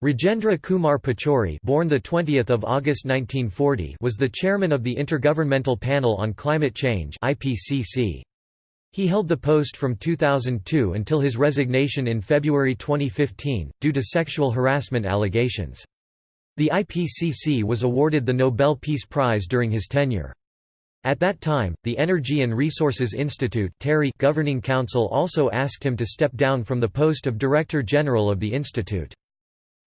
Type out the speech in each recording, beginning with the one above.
Rajendra Kumar Pachauri born the 20th of August 1940 was the chairman of the Intergovernmental Panel on Climate Change IPCC. He held the post from 2002 until his resignation in February 2015, due to sexual harassment allegations. The IPCC was awarded the Nobel Peace Prize during his tenure. At that time, the Energy and Resources Institute governing council also asked him to step down from the post of Director General of the institute.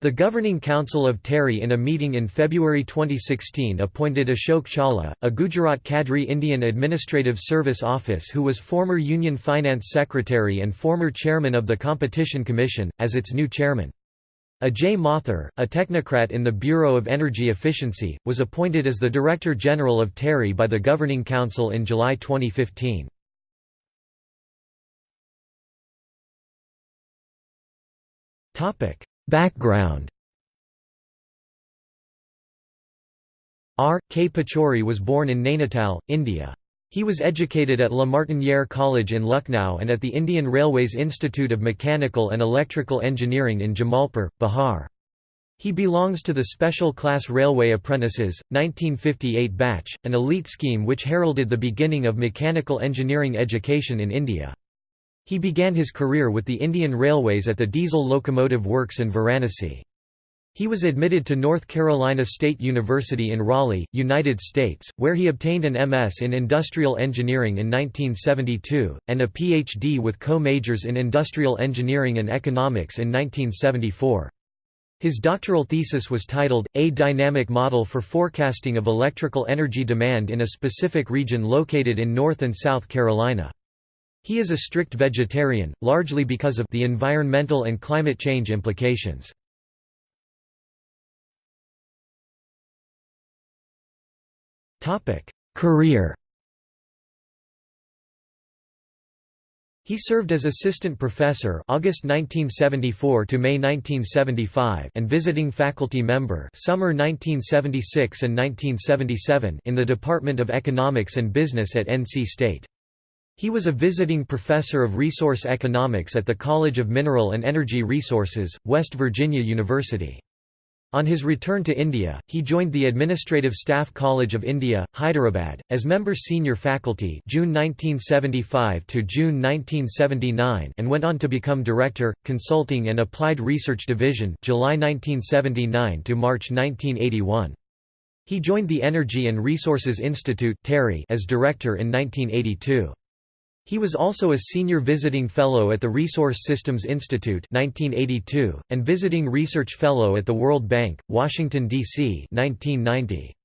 The Governing Council of TERI in a meeting in February 2016 appointed Ashok Chawla, a Gujarat Cadre Indian Administrative Service Office who was former Union Finance Secretary and former chairman of the Competition Commission, as its new chairman. Ajay Mathur, a technocrat in the Bureau of Energy Efficiency, was appointed as the Director General of TERI by the Governing Council in July 2015. Topic: Background R. K. Pachauri was born in Nainital, India. He was educated at La Martiniere College in Lucknow and at the Indian Railways Institute of Mechanical and Electrical Engineering in Jamalpur, Bihar. He belongs to the Special Class Railway Apprentices, 1958 batch, an elite scheme which heralded the beginning of mechanical engineering education in India. He began his career with the Indian Railways at the Diesel Locomotive Works in Varanasi. He was admitted to North Carolina State University in Raleigh, United States, where he obtained an MS in Industrial Engineering in 1972, and a PhD with co-majors in Industrial Engineering and Economics in 1974. His doctoral thesis was titled, A Dynamic Model for Forecasting of Electrical Energy Demand in a Specific Region Located in North and South Carolina. He is a strict vegetarian, largely because of the environmental and climate change implications. Career He served as assistant professor August 1974 to May 1975 and visiting faculty member summer 1976 and 1977 in the Department of Economics and Business at NC State. He was a visiting professor of resource economics at the College of Mineral and Energy Resources, West Virginia University. On his return to India, he joined the Administrative Staff College of India, Hyderabad, as member senior faculty June 1975 to June 1979 and went on to become Director, Consulting and Applied Research Division July 1979 to March 1981. He joined the Energy and Resources Institute as director in 1982. He was also a senior visiting fellow at the Resource Systems Institute 1982, and visiting research fellow at the World Bank, Washington, D.C. 1990.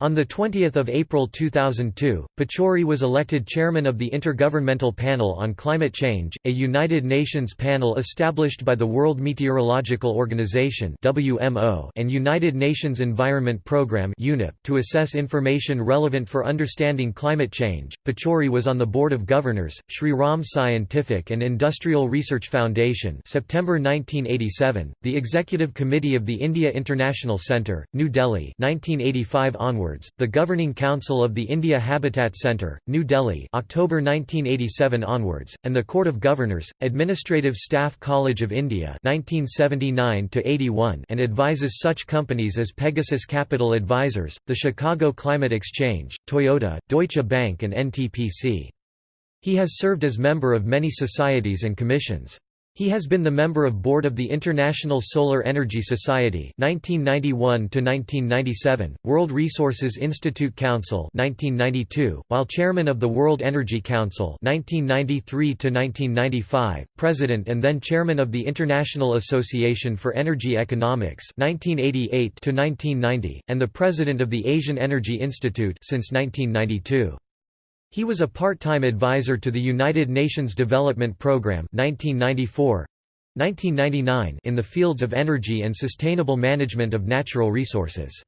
On 20 April 2002, Pachauri was elected chairman of the Intergovernmental Panel on Climate Change, a United Nations panel established by the World Meteorological Organization and United Nations Environment Programme to assess information relevant for understanding climate change. Pachauri was on the board of governors, Shri Ram Scientific and Industrial Research Foundation September 1987, the Executive Committee of the India International Centre, New Delhi 1985 onward onwards, the Governing Council of the India Habitat Centre, New Delhi October 1987 onwards, and the Court of Governors, Administrative Staff College of India 1979 and advises such companies as Pegasus Capital Advisors, the Chicago Climate Exchange, Toyota, Deutsche Bank and NTPC. He has served as member of many societies and commissions. He has been the member of board of the International Solar Energy Society 1991 to 1997, World Resources Institute Council 1992, while chairman of the World Energy Council 1993 to 1995, president and then chairman of the International Association for Energy Economics 1988 to 1990, and the president of the Asian Energy Institute since 1992. He was a part-time advisor to the United Nations Development Programme 1994 1999 in the fields of energy and sustainable management of natural resources.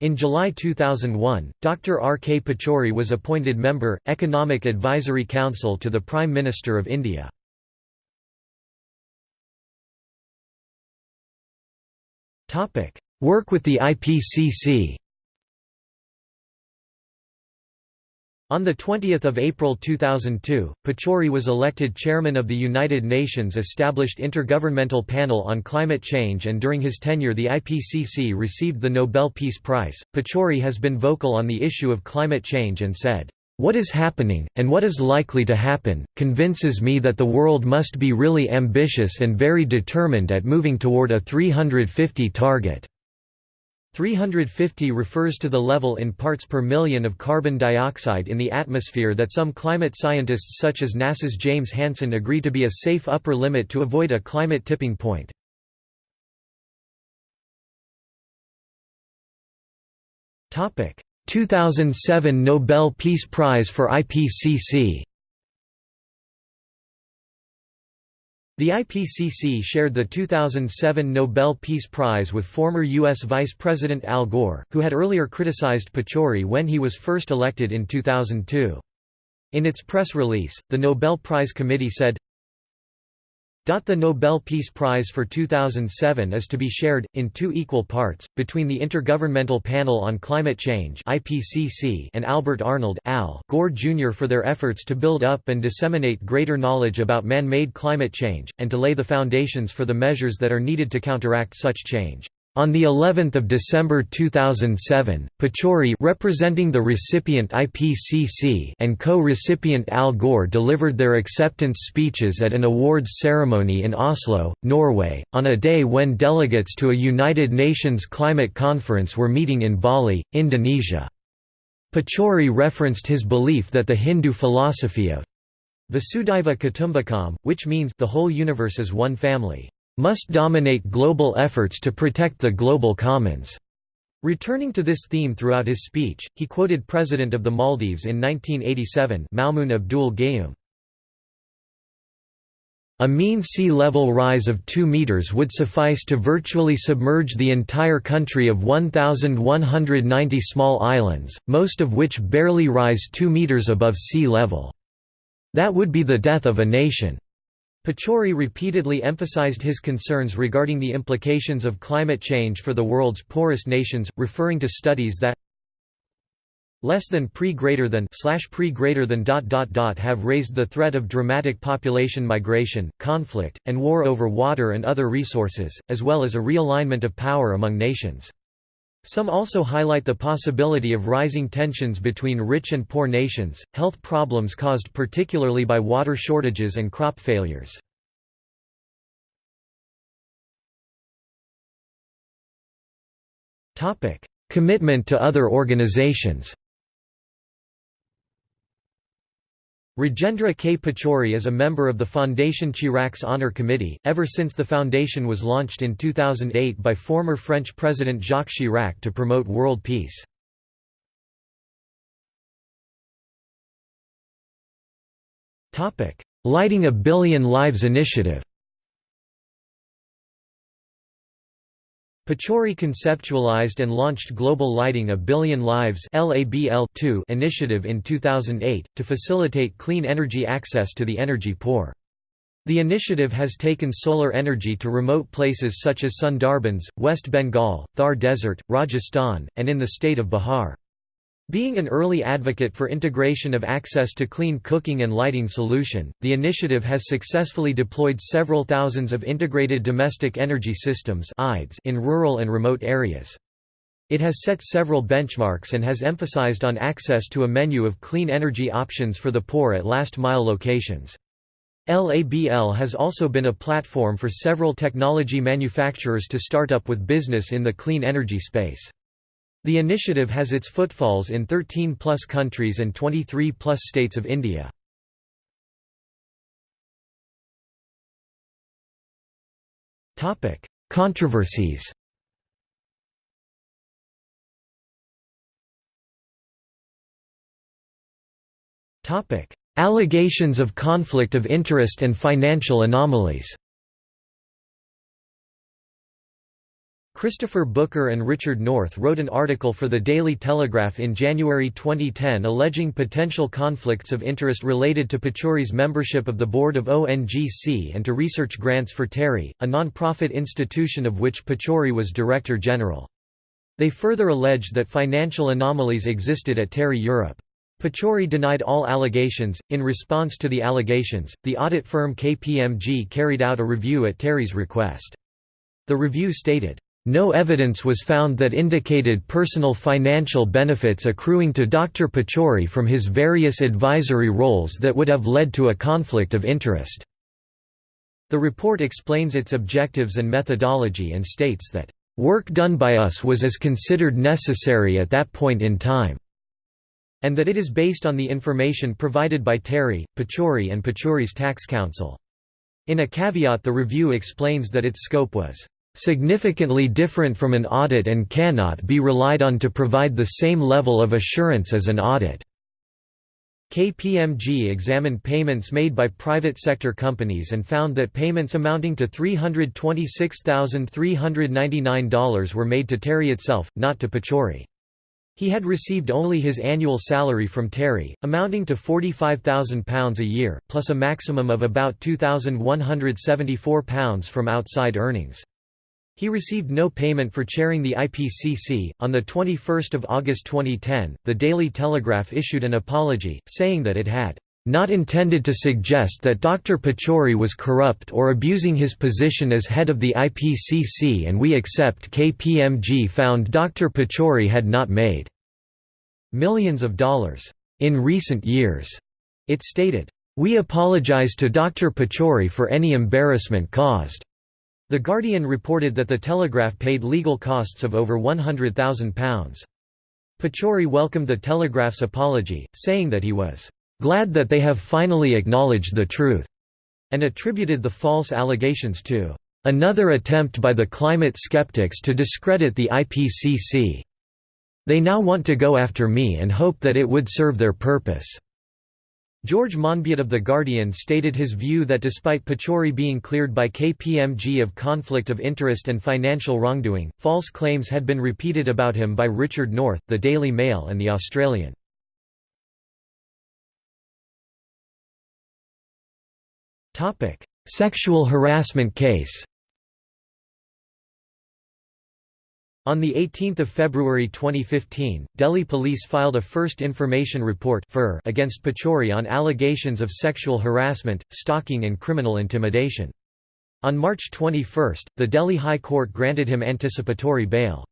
In July 2001, Dr. R. K. Pachauri was appointed member, Economic Advisory Council to the Prime Minister of India. Work with the IPCC On 20 April 2002, Pachauri was elected chairman of the United Nations established Intergovernmental Panel on Climate Change and during his tenure the IPCC received the Nobel Peace Prize. Pachauri has been vocal on the issue of climate change and said, "...what is happening, and what is likely to happen, convinces me that the world must be really ambitious and very determined at moving toward a 350 target." 350 refers to the level in parts per million of carbon dioxide in the atmosphere that some climate scientists such as NASA's James Hansen agree to be a safe upper limit to avoid a climate tipping point. Topic: 2007 Nobel Peace Prize for IPCC. The IPCC shared the 2007 Nobel Peace Prize with former U.S. Vice President Al Gore, who had earlier criticized Pachauri when he was first elected in 2002. In its press release, the Nobel Prize Committee said, the Nobel Peace Prize for 2007 is to be shared, in two equal parts, between the Intergovernmental Panel on Climate Change and Albert Arnold Al Gore Jr. for their efforts to build up and disseminate greater knowledge about man-made climate change, and to lay the foundations for the measures that are needed to counteract such change. On the 11th of December 2007, Pachauri representing the recipient IPCC and co-recipient Al Gore delivered their acceptance speeches at an awards ceremony in Oslo, Norway, on a day when delegates to a United Nations climate conference were meeting in Bali, Indonesia. Pachauri referenced his belief that the Hindu philosophy of Vasudhaiva Kutumbakam, which means the whole universe is one family, must dominate global efforts to protect the global commons. Returning to this theme throughout his speech, he quoted President of the Maldives in 1987 Maumoon Abdul Gayoom. A mean sea level rise of 2 meters would suffice to virtually submerge the entire country of 1,190 small islands, most of which barely rise 2 meters above sea level. That would be the death of a nation. Pachauri repeatedly emphasized his concerns regarding the implications of climate change for the world's poorest nations, referring to studies that less than pre greater than slash pre greater than dot dot dot have raised the threat of dramatic population migration, conflict, and war over water and other resources, as well as a realignment of power among nations. Some also highlight the possibility of rising tensions between rich and poor nations, health problems caused particularly by water shortages and crop failures. Commitment to other organizations Rajendra K. Pachauri is a member of the Fondation Chirac's Honor Committee, ever since the foundation was launched in 2008 by former French President Jacques Chirac to promote world peace. Lighting a Billion Lives initiative Pachauri conceptualized and launched Global Lighting a Billion Lives initiative in 2008, to facilitate clean energy access to the energy poor. The initiative has taken solar energy to remote places such as Sundarbans, West Bengal, Thar Desert, Rajasthan, and in the state of Bihar. Being an early advocate for integration of access to clean cooking and lighting solution, the initiative has successfully deployed several thousands of integrated domestic energy systems in rural and remote areas. It has set several benchmarks and has emphasized on access to a menu of clean energy options for the poor at last-mile locations. LABL has also been a platform for several technology manufacturers to start up with business in the clean energy space. The initiative has its footfalls in 13-plus countries and 23-plus states of India. Controversies Allegations of conflict of interest and financial anomalies Christopher Booker and Richard North wrote an article for the Daily Telegraph in January 2010 alleging potential conflicts of interest related to Pachauri's membership of the board of ONGC and to research grants for TERI, a non-profit institution of which Pachauri was Director General. They further alleged that financial anomalies existed at TERI Europe. Pachauri denied all allegations. In response to the allegations, the audit firm KPMG carried out a review at TERI's request. The review stated, no evidence was found that indicated personal financial benefits accruing to Dr. Pachauri from his various advisory roles that would have led to a conflict of interest. The report explains its objectives and methodology and states that, "...work done by us was as considered necessary at that point in time." and that it is based on the information provided by TERI, Pachauri and Pachauri's tax counsel. In a caveat the review explains that its scope was significantly different from an audit and cannot be relied on to provide the same level of assurance as an audit. KPMG examined payments made by private sector companies and found that payments amounting to $326,399 were made to TERI itself, not to Pachauri. He had received only his annual salary from TERI, amounting to £45,000 a year, plus a maximum of about £2,174 from outside earnings. He received no payment for chairing the IPCC. On the 21st of August 2010, the Daily Telegraph issued an apology, saying that it had not intended to suggest that Dr. Pachauri was corrupt or abusing his position as head of the IPCC and we accept KPMG found Dr. Pachauri had not made millions of dollars in recent years. It stated, "We apologize to Dr. Pachauri for any embarrassment caused." The Guardian reported that the Telegraph paid legal costs of over £100,000. Pachauri welcomed the Telegraph's apology, saying that he was glad that they have finally acknowledged the truth, and attributed the false allegations to another attempt by the climate skeptics to discredit the IPCC. They now want to go after me and hope that it would serve their purpose. George Monbiot of The Guardian stated his view that despite Pachauri being cleared by KPMG of conflict of interest and financial wrongdoing, false claims had been repeated about him by Richard North, The Daily Mail and The Australian. Sexual harassment case. On 18 February 2015, Delhi police filed a First Information Report against Pachauri on allegations of sexual harassment, stalking and criminal intimidation. On March 21, the Delhi High Court granted him anticipatory bail.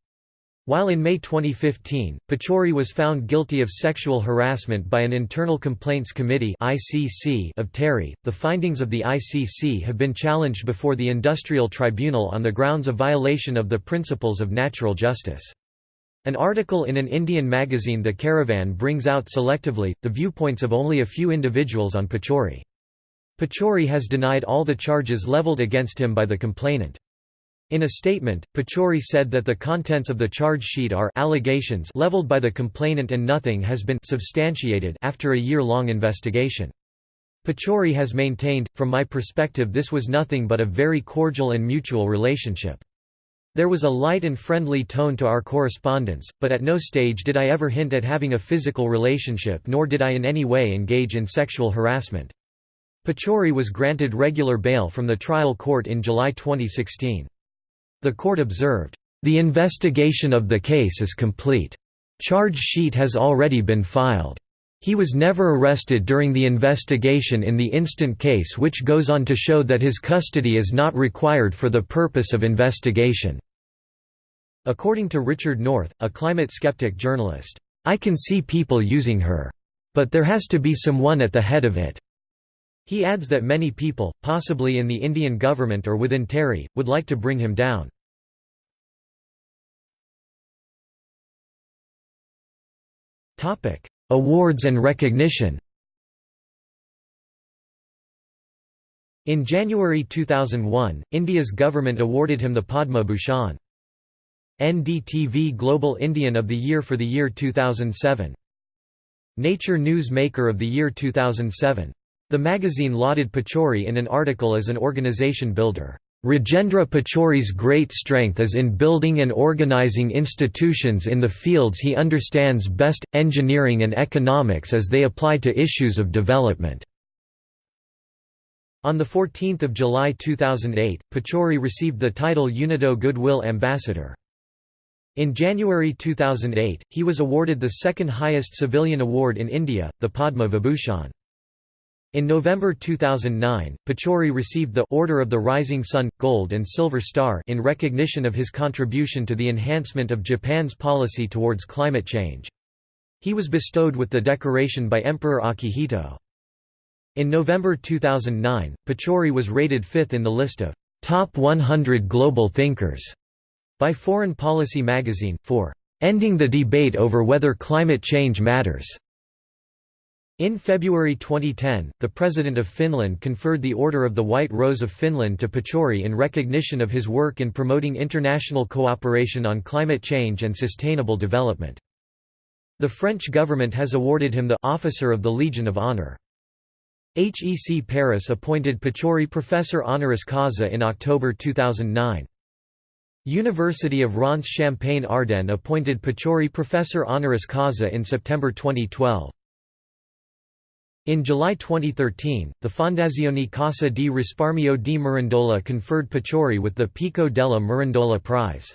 While in May 2015, Pachauri was found guilty of sexual harassment by an Internal Complaints Committee of TERI, the findings of the ICC have been challenged before the Industrial Tribunal on the grounds of violation of the principles of natural justice. An article in an Indian magazine The Caravan brings out selectively, the viewpoints of only a few individuals on Pachauri. Pachauri has denied all the charges leveled against him by the complainant. In a statement, Pachauri said that the contents of the charge sheet are allegations leveled by the complainant and nothing has been substantiated after a year-long investigation. Pachauri has maintained, from my perspective this was nothing but a very cordial and mutual relationship. There was a light and friendly tone to our correspondence, but at no stage did I ever hint at having a physical relationship nor did I in any way engage in sexual harassment. Pachauri was granted regular bail from the trial court in July 2016. The court observed, "...the investigation of the case is complete. Charge sheet has already been filed. He was never arrested during the investigation in the instant case which goes on to show that his custody is not required for the purpose of investigation." According to Richard North, a climate skeptic journalist, "...I can see people using her. But there has to be someone at the head of it." He adds that many people, possibly in the Indian government or within TERI, would like to bring him down. Awards and recognition In January 2001, India's government awarded him the Padma Bhushan. NDTV Global Indian of the Year for the year 2007. Nature News Maker of the year 2007. The magazine lauded Pachauri in an article as an organization builder. Rajendra Pachauri's great strength is in building and organizing institutions in the fields he understands best, engineering and economics as they apply to issues of development. On 14 July 2008, Pachauri received the title UNIDO Goodwill Ambassador. In January 2008, he was awarded the second highest civilian award in India, the Padma Vibhushan. In November 2009, Pachauri received the Order of the Rising Sun, Gold and Silver Star in recognition of his contribution to the enhancement of Japan's policy towards climate change. He was bestowed with the decoration by Emperor Akihito. In November 2009, Pachauri was rated fifth in the list of Top 100 Global Thinkers by Foreign Policy magazine, for ending the debate over whether climate change matters. In February 2010, the President of Finland conferred the Order of the White Rose of Finland to Pachauri in recognition of his work in promoting international cooperation on climate change and sustainable development. The French government has awarded him the Officer of the Legion of Honor. HEC Paris appointed Pachauri Professor honoris causa in October 2009. University of Reims Champagne-Ardenne appointed Pachauri Professor honoris causa in September 2012. In July 2013, the Fondazione Cassa di Risparmio di Mirandola conferred Pachauri with the Pico della Mirandola Prize.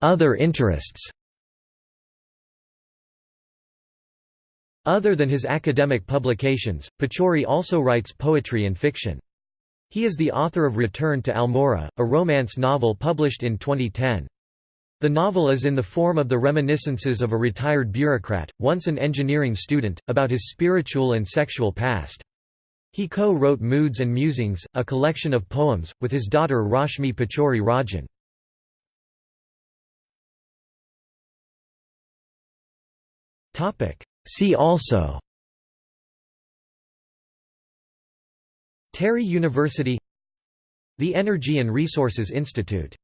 Other interests Other than his academic publications, Pachauri also writes poetry and fiction. He is the author of Return to Almora, a romance novel published in 2010. The novel is in the form of the reminiscences of a retired bureaucrat, once an engineering student, about his spiritual and sexual past. He co-wrote Moods and Musings, a collection of poems, with his daughter Rashmi Pachauri Rajan. See also TERI University The Energy and Resources Institute